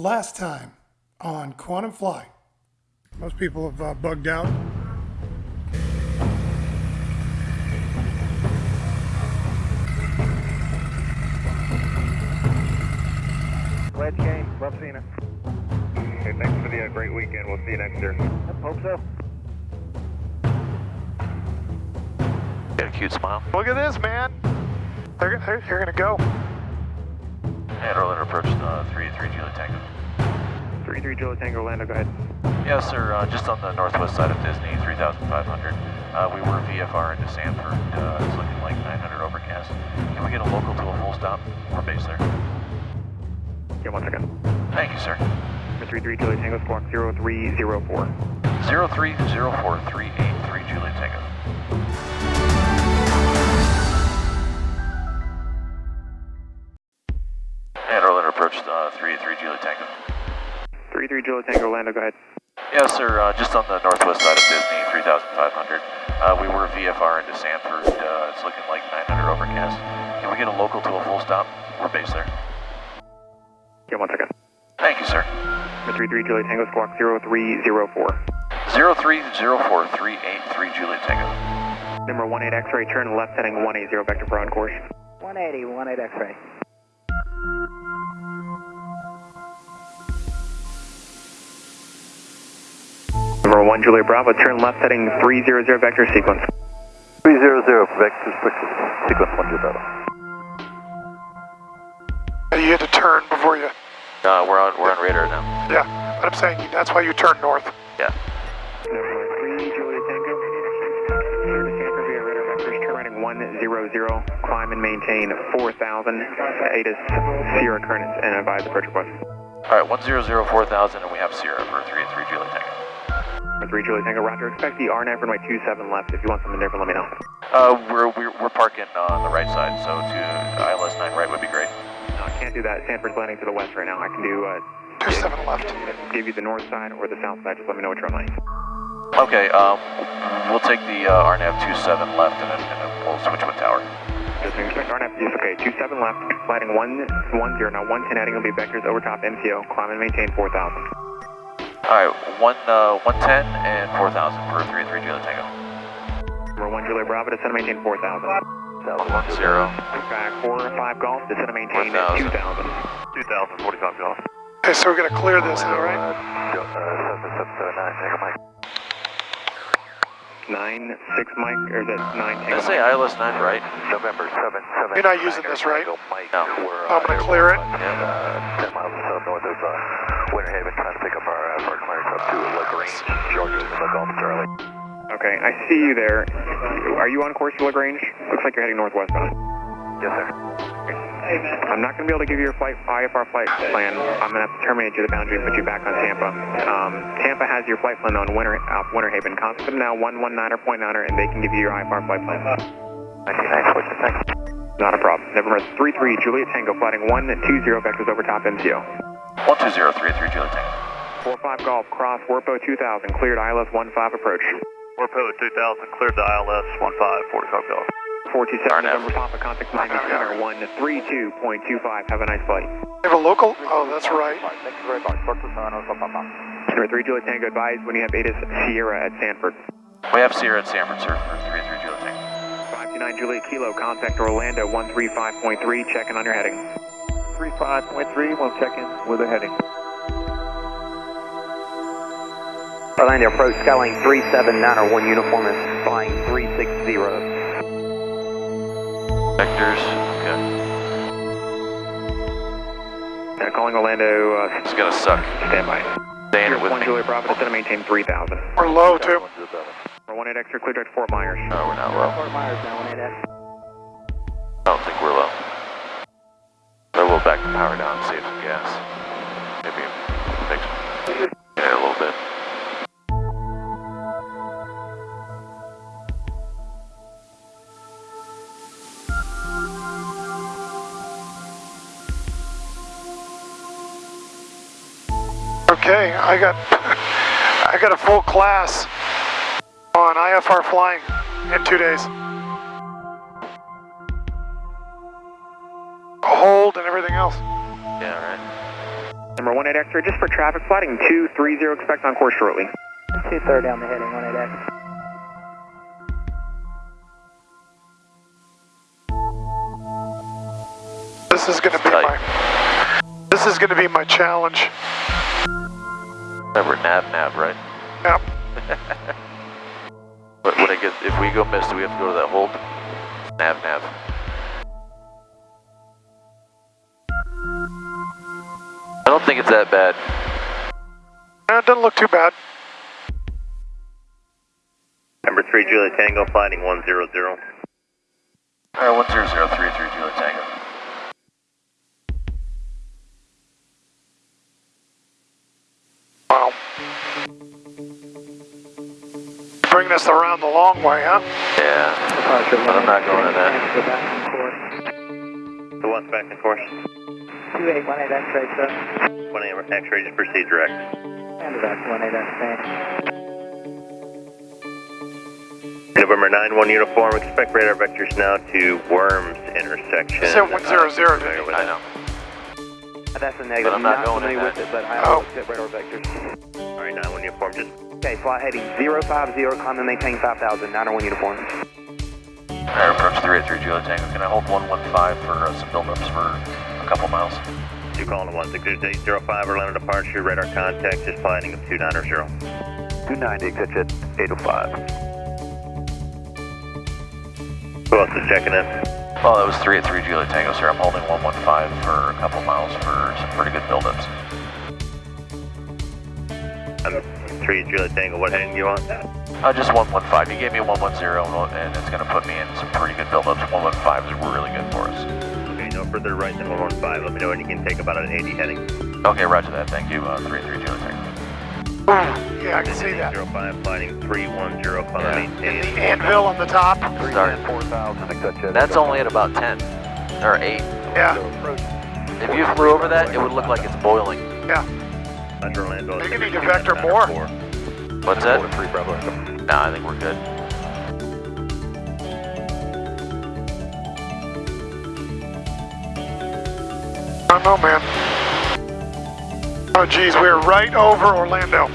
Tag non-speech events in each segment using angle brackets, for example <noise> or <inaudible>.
Last time on Quantum Fly. Most people have uh, bugged out. Wedge game, love seeing it. Okay, thanks for the uh, great weekend. We'll see you next year. Yep, hope so. Got a cute smile. Look at this, man. They're, they're, you're going to go. And Orlando approach uh, 3-3 Julie Tango. 3-3 Julie Tango, Orlando, go ahead. Yes, sir. Uh, just on the northwest side of Disney, 3,500. Uh, we were VFR into Sanford. Uh, it's looking like 900 overcast. Can we get a local to a full stop? We're based there. Yeah, one second. Thank you, sir. 3-3 Julie Tango, squawk 0304. 0304383 Julie Tango. 3-3 Julie Tango, Orlando, go ahead. Yes, sir. Uh, just on the northwest side of Disney, 3,500. Uh, we were VFR into Sanford. Uh, it's looking like 900 overcast. Can we get a local to a full stop? We're based there. Yeah, one second. Thank you, sir. 3-3 Julie Tango, squawk 0304. 0304383 Juliet Tango. Number 18 X-ray, turn left heading 180, vector for on course. 180, 18 X-ray. 1 Julie Bravo, turn left heading 300, vector sequence. 300, vector sequence 1 Bravo. You had to turn before you. Uh, we're on we're on radar now. Yeah, but I'm saying that's why you turn north. Yeah. Number 3 Julie Tango, turn to Sanford via radar vectors, turn 100, climb and maintain 4000, ATIS Sierra currents, and advise approach request. All right, 100 4000, and we have Sierra for 33 Juliet Tango. Number 3 Julie Tango, roger, expect the RNAV runway 27 left. If you want something different, let me know. Uh, we're we're, we're parking on the right side, so to ILS 9 right would be great. No, I can't do that. Sanford's landing to the west right now. I can do, uh, Two seven left. give you the north side or the south side. Just let me know what you're runway. Okay, um, we'll take the uh, RNAV 27 left, and then, and then we'll switch with tower. Just expect RNAV, yes, okay, 27 left, sliding 110, now 110 heading will be vectors over top MCO, climb and maintain 4000. All right, one uh, 110 and 4000 for 33 Juliet Tango. Number 1 Julia Bravo, descend and maintain 4000. Zero. Back 4 or 5 golf, descend and maintain 1000. 2000. 2000, 45 golf. Okay, so we're going to clear this now, right? Uh, 7779, Mike. 9, 6 Mike, or is that 9 Did I Tango say Mike? ILS 9 right? November 7, 7. You're not using this, right? Mike, No. we're, I'm gonna clear it. Uh, 10 miles south north of uh, Winter Haven, trying to pick up our uh, Sergeant Myers up to LaGrange, Georgia, so Golf Charlie. Okay, I see you there. Are you on course for LaGrange? Looks like you're heading northwestbound. Yes, sir. I'm not going to be able to give you your flight IFR flight plan. I'm going to have to terminate you at the boundary and put you back on Tampa. Um, Tampa has your flight plan on Winter, uh, Winter Haven. Contact them now, 119er, point niner, and they can give you your IFR flight plan. 99, switch to thanks. Not a problem. November 33 Juliet Tango, flighting 120 vectors over top MCO. 120 33 Juliet Tango. 45 Golf, cross, Warpo 2000, cleared ILS 15 approach. Warpo 2000, cleared to ILS 15, 45 golf. 427 Arnav. November Papa, contact Miami Center 132.25. Have a nice flight. You have a local? Oh, that's right. Thank you very much. Talk to Serrano, Papa. Number 3 Juliet Tango, advise when you have ATIS Sierra at Sanford. We have Sierra at Sanford, sir, for 33 Juliet Tango. 529 Juliet Kilo, contact Orlando 135.3, checking on your heading. 35.3, we'll check in with the heading. Orlando approach Skyline 37901 uniform is flying 360. Vectors, okay. Uh, calling Orlando, uh, It's gonna suck. standby. Staying Here's with 1 me. Juliet Bravo, descend and maintain 3000. We're low, too. Number 18 extra clear direct Fort Myers. No, we're not low. Fort Myers now, 18X. I don't think we're low. But we'll back the power down and save some Okay, I got I got a full class on IFR flying in two days. Hold and everything else. Yeah, right. Number 18 X-ray, just for traffic plotting, 230, expect on course shortly. 230 on the heading, 18X. This is gonna be my, this is gonna be my challenge. Remember, nav, nav, right? Yep. <laughs> But when it gets, if we go miss, do we have to go to that hold? Nav, nav. I don't think it's that bad. Eh, It doesn't look too bad. Number 3 Juliet Tango, flighting 100. Alright, 10033 Juliet Tango. Bringing us around the long way, huh? Yeah. But I'm not going to that. Go back on course. So what's back in course? 2818 X-ray, sir. 1 X-ray, just proceed direct. And back to 18 X-ray. November 9-1 uniform, expect radar vectors now to Worms intersection. You said 100, didn't Familiar you? with I know. That's a negative. But I'm not going in familiar that. with it, but I Oh. will accept radar vectors. Alright, 9-1 uniform, just Okay, flight heading 050, climb and maintain 5000, 901 uniform. Alright, approach 383 Juliet Tango. Can I hold 115 for uh, some buildups for a couple miles? you calling 16805 Orlando departure, radar contact, just flighting of 290. 290, exit at 805. Who else is checking in? Oh, that was 383 Juliet Tango, sir. I'm holding 115 for a couple miles for some pretty good buildups. 3 Juliet Tango, what heading do you want? Uh, just 115. You gave me 110, and it's going to put me in some pretty good buildups. 115 is really good for us. Okay, no further right than 115. Let me know when you can take about an 80 heading. Okay, roger that. Thank you, uh, 383 Juliet Tango. Ooh, yeah, I can see that. 05, flighting 310, climb Yeah. and maintain. The anvil on the top. Sorry. 4000, exit That's only at about 10 or 8. Yeah, If you flew over that, it would look like it's boiling. yeah. Under Orlando. Maybe you need to vector more. What's that? 3 Bravo. Nah, I think we're good. I don't know, man. Oh, geez, we're right over Orlando.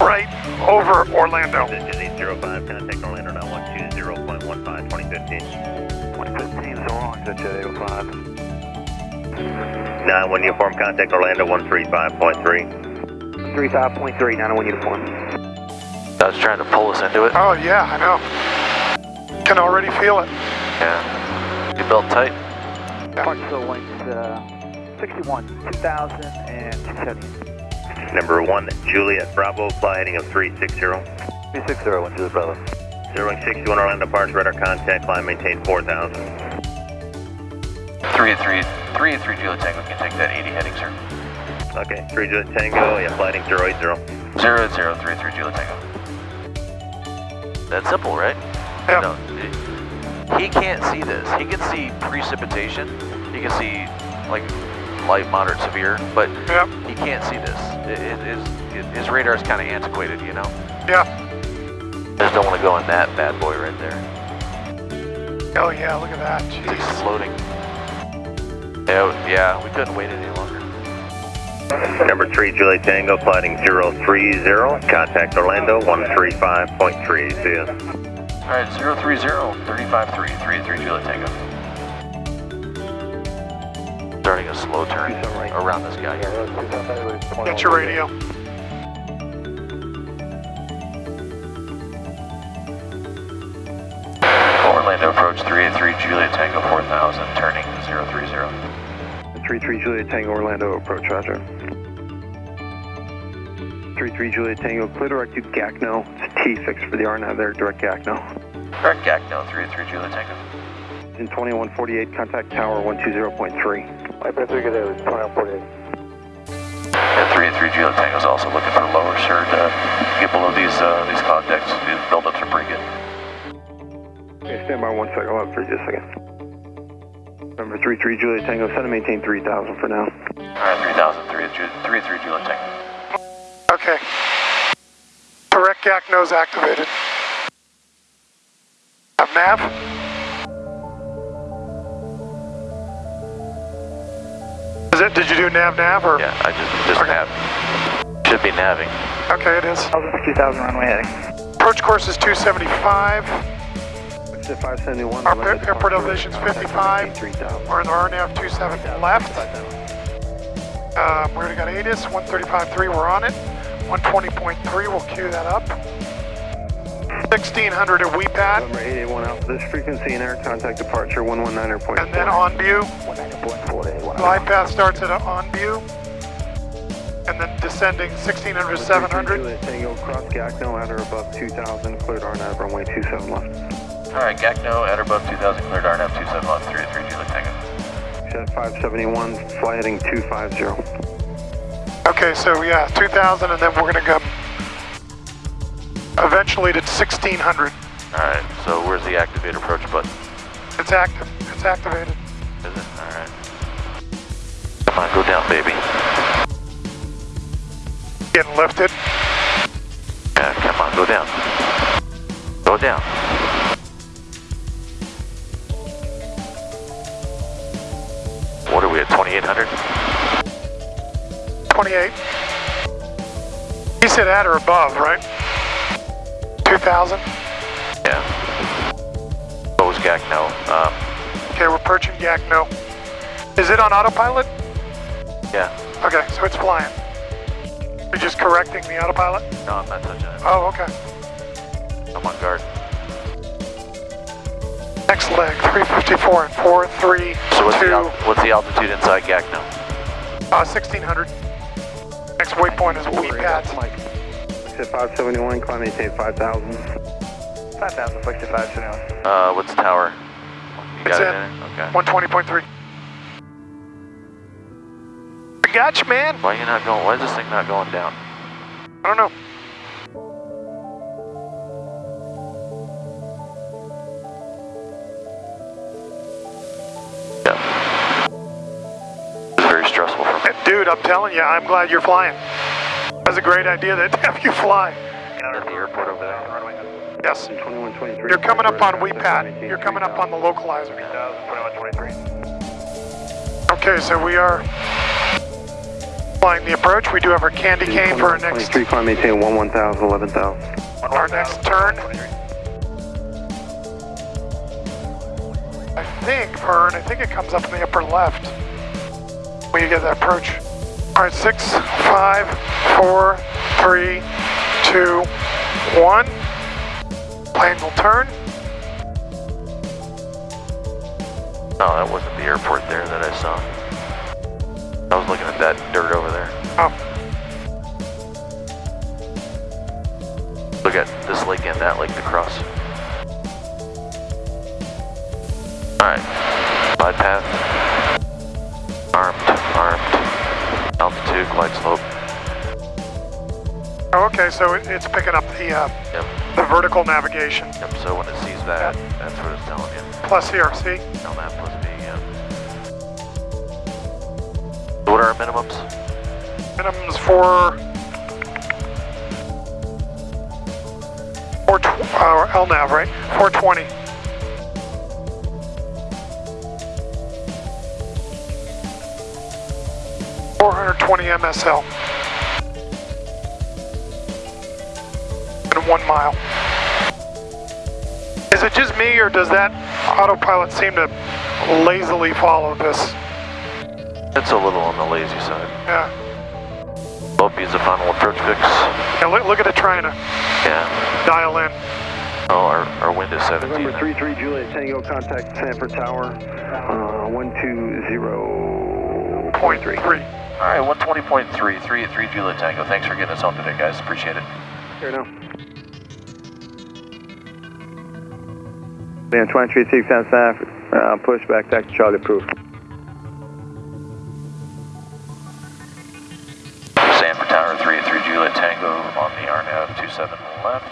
Right over Orlando. This is 805, contact Orlando now 120.15, 2015. 2015, so long, exit at 805. 91 uniform, contact Orlando 135.3. 35.3, 901 uniform. I was trying to pull us into it. Oh, yeah, I know. Can already feel it. Yeah. You belt tight. Parksville winds, uh, 61, 2000 and 270. Number 1, Juliet Bravo, fly heading of 360. 360, 1 to the Bravo. 061 Orlando Parks, radar contact, climb maintain 4000. 383, 383 Juliet Tango can take that 80 heading, sir. Okay, 3 Juliet Tango, yeah, flighting 080. 0033 Juliet Tango. That's simple, right? Yeah. No, it- he can't see this. He can see precipitation. He can see like light, moderate, severe, but Yep, he can't see this. It, it, his, his radar is kind of antiquated, you know. yeah. I just don't want to go in that bad boy right there. Oh, yeah, look at that. It's Jeez. exploding. Yeah, yeah, we couldn't wait any longer. Number 3 Juliet Tango, flighting 030, contact Orlando 135.3. See ya. Alright, 030, 353, 383 Juliet Tango. Starting a slow turn around this guy here. Get your radio. 33 Juliet Tango Orlando approach, roger. 33 Juliet Tango, clear direct to Gacno. It's T fixed for the RNAV there, direct Gacno. Correct, Gacno 383 Juliet Tango. In 2148, contact tower 120.3. And 383 Juliet Tango is also looking for lower, sir, to get below these uh, these cloud decks. These buildups are pretty good. Okay, stand by one second, I'll have for you just a second. Number 33 Juliet Tango, set and maintain 3000 for now. Alright, 3000, 383 Juliet Tango. Okay. Direct GAC nose activated. Have nav? Is it, did you do nav nav or? Yeah, I just, just Okay. nav. Should be naving. Okay, it is. 2000 runway heading. Approach course is 275. Exit 571. Our airport elevation's contact 55. maintain 3000. We're in the RNAV 27 left. Um, we already got ATIS, 135.3, we're on it. 120.3, we'll cue that up. 1600 at WEPAT, November 881 Alpha, this frequency and air contact departure 119.4. and then on view. 19.4 Glide path starts at on view. And then descending 1600 to 700. Juliet Tango, cross Gacno at or above 2000, cleared RNAV runway 27 left. Alright, GACNO at or above 2000, cleared RNAV 27 left, 3 Juliet Tango. Jet 571, fly heading 250. Okay, so yeah, 2000, and then we're gonna go eventually to 1600. Alright, so where's the activate approach button? It's active, it's activated. Is it? Alright. Come on, go down, baby. Getting lifted. Yeah, come on, go down. Go down. 800. 28. You said at or above, right? 2,000? Yeah. Bose Gacno. Uh. Okay, we're perching Gacno. Is it on autopilot? Yeah. Okay, so it's flying. You're just correcting the autopilot? No, I'm not touching it. Oh, okay. I'm on guard. Next leg, 354 and 4, 3, So what's 2, the, what's the altitude inside GAC now? uh, 1600. Next waypoint is WEPAT. Exit 571, climb maintain 5000. 5000, flex to 571. Uh, what's the tower? You It's got it in. in it? Okay. 120.3. We got you, man. Why are you not going, why is this thing not going down? I don't know. Dude, I'm telling you, I'm glad you're flying. That's a great idea to <laughs> have you fly. At the airport over there. Yes. You're coming up on WePat. You're coming up on the localizer. Okay, so we are flying the approach. We do have our candy cane for our next 23, climb maintain 11000, 11000. our next turn. I think, Vern, I think it comes up in the upper left when you get that approach. All right, six, five, four, three, two, one. Plane will turn. No, that wasn't the airport there that I saw. I was looking at that dirt over there. Oh, Look at this lake and that lake to cross. Alright. Glide path. Glide slope. oh okay, so it's picking up the uh, Yep. the vertical navigation. Yep, so when it sees that, that's what it's telling you. Plus here, see? That plus B, yeah. What are our minimums? Minimums for four tw- uh, LNAV, right? 420. Four hundred twenty MSL. In one mile. Is it just me, or does that autopilot seem to lazily follow this? It's a little on the lazy side. Yeah. Lopey is the final approach fix. Yeah, look, look at it trying to Yeah. dial in. Oh, our, our wind is 17. November there. 33, Juliet Tango, contact Sanford Tower, uh, 120. Point three. Alright, 120.3, 3 at 3 Juliet Tango. Thanks for getting us home today, guys. Appreciate it. Here now. Band 236 on Sanford, uh, push back, taxi Charlie approved. Sanford Tower, 3 at 3 Juliet Tango on the RNAV 27 left.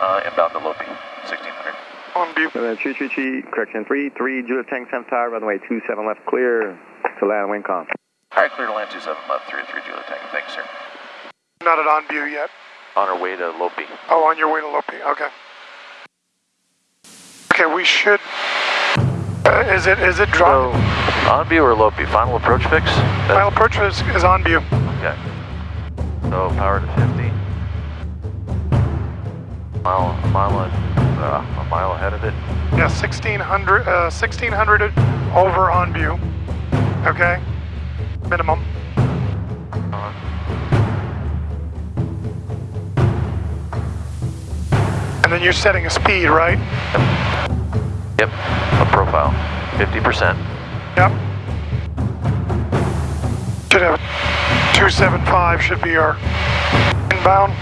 Uh, inbound to Lopi, 1600. On view. November 333, correction 33, Juliet Tango, Sanford Tower, runway 27 left, clear to land wind calm. Alright, clear to land 27 left, 3 at 3 Juliet Tango. Thanks, sir. Not at on view yet. On our way to Lopi. Oh, on your way to Lopi. Okay. Okay, we should. Uh, is it is it So, drop? On view or low view? Final approach fix? That's- Final approach is, is on view. Okay. So power to 50. Mile, a mile, and, uh, a mile ahead of it. Yeah, 1600, uh, 1600 over on view. Okay? Minimum. And then you're setting a speed, right? Yep. A profile. 50%. Yep. Should have 275 should be our inbound.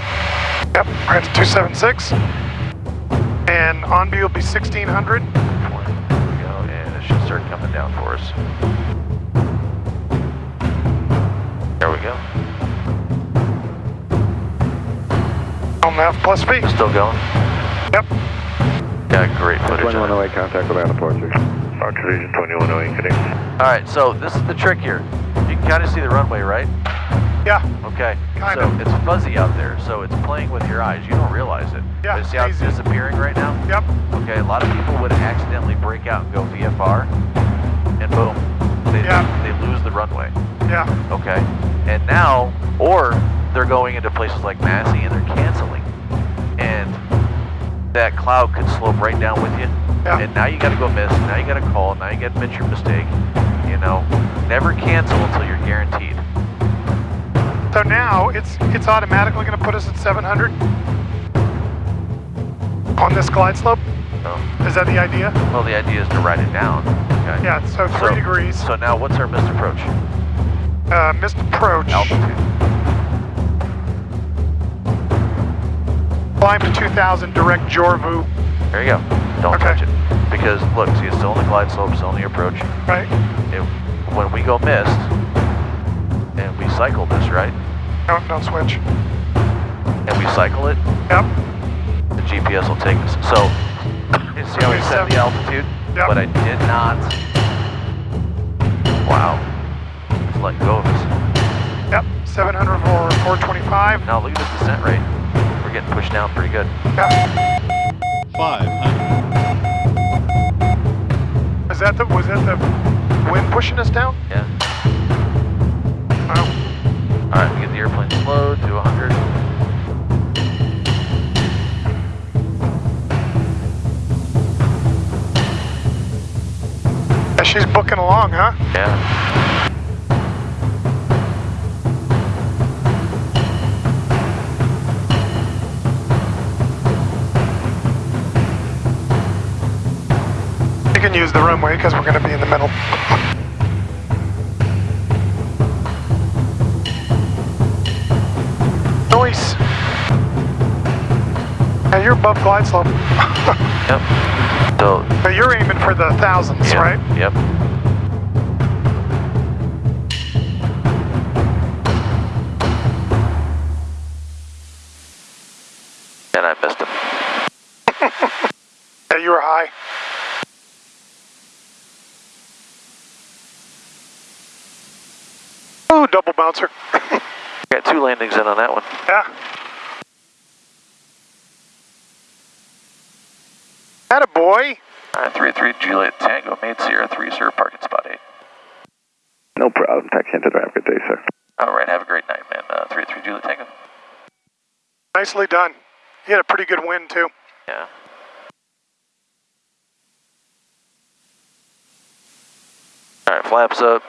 Yep, we're at 276. And on view will be 1600. There we go. And it should start coming down for us. On F plus V. Still going? Yep. Got great footage. of it. 2108 contact with Anaport, Archer Vision 2108, connect. All right, so this is the trick here. You can kind of see the runway, right? Yeah. Okay. Kind so of. it's fuzzy out there, so it's playing with your eyes. You don't realize it. Yeah, But see how it's disappearing right now? Yep. Okay, a lot of people would accidentally break out and go VFR, and boom, they, Yeah. they lose the runway. Yeah. Okay, and now, or they're going into places like Massey and they're canceling, and that cloud could slope right down with you. Yeah. And now you got to go miss. Now you got to call. Now you got to admit your mistake. You know, never cancel until you're guaranteed. So now it's it's automatically going to put us at 700 on this glide slope. So, Is that the idea? well, the idea is to write it down. Okay. Yeah. So three degrees. So now, what's our missed approach? Uh, missed approach. Altitude. Climb to 2000. Direct Jorvu. There you go. Don't Okay. touch it. Because look, see, it's still on the glide slope, still on the approach. Right. It, when we go missed, and we cycle this, right? Don't don't switch. And we cycle it, Yep. the GPS will take us. So, you see how we set the altitude? Yep. But I did not. Wow. It's let go of us. Yep. 700 for 425. Now look at this descent rate. We're getting pushed down pretty good. 500. Is that the was that the wind pushing us down? Yeah. Wow. All right, we get the airplane slowed to 100. Yeah, she's booking along, huh? Yeah. Use the runway because we're going to be in the middle. Noise. Yeah, you're above glide slope. <laughs> Yep. So, but you're aiming for the thousands, yeah, right? Yep. Double bouncer. <laughs> Got two landings in on that one. Yeah. That a boy. Uh, 33 Juliet Tango, made Sierra 3, sir, parking spot 8. No problem. Taxi into the Have a good day, sir. All right, have a great night, man. Uh, 33 Juliet Tango. Nicely done. He had a pretty good win too. Yeah. All right, flaps up.